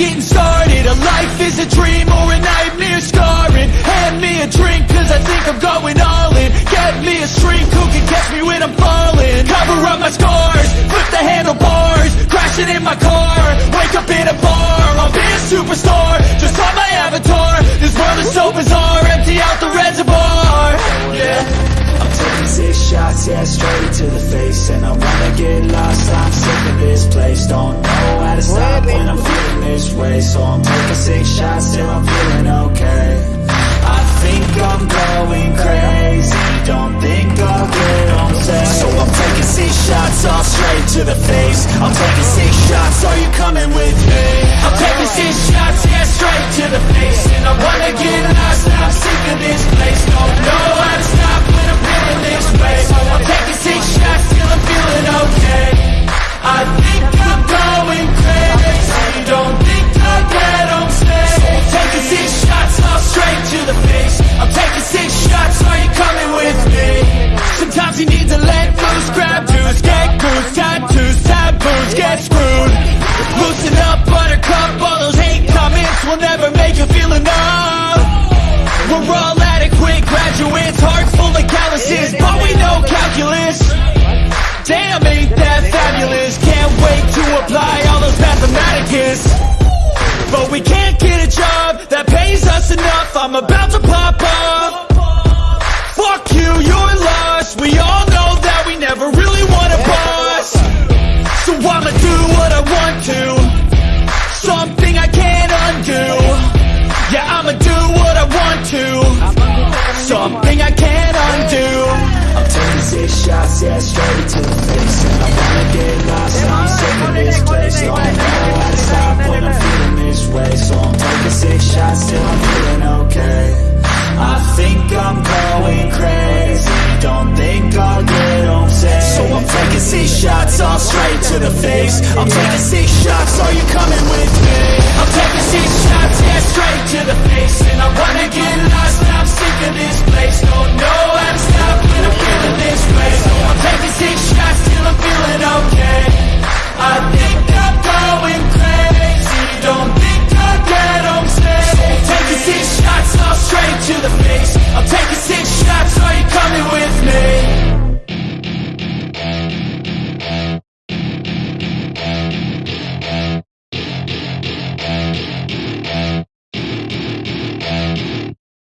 getting started. A life is a dream or a nightmare scarring Hand me a drink cause I think I'm going all in. Get me a shrink who can catch me when I'm falling? Cover up my scars, flip the handlebars. Crashing in my car, wake up in a bar. I'll be a superstar, just on my avatar. This world is so bizarre, empty out the reservoir. Yeah. I'm taking six shots, yeah, straight to the face And I place Don't know how to stop when I'm feeling this way. So I'm taking six shots till I'm feeling okay. I think I'm going crazy. Don't think I'll get home safe So I'm taking six shots, all straight to the face. I'm taking six shots, are you coming with me? I'm taking six shots, yeah, straight to the face. And I wanna get lost, I'm sick of this apply all those mathematicus. But we can't get a job that pays us enough. I'm about to pop off to stop when I'm feeling this way So I'm taking six shots till I'm feeling okay I think I'm going crazy. Don't think I'll get home safe So I'm taking six shots, all straight to the face. I'm taking six shots, are you coming with me?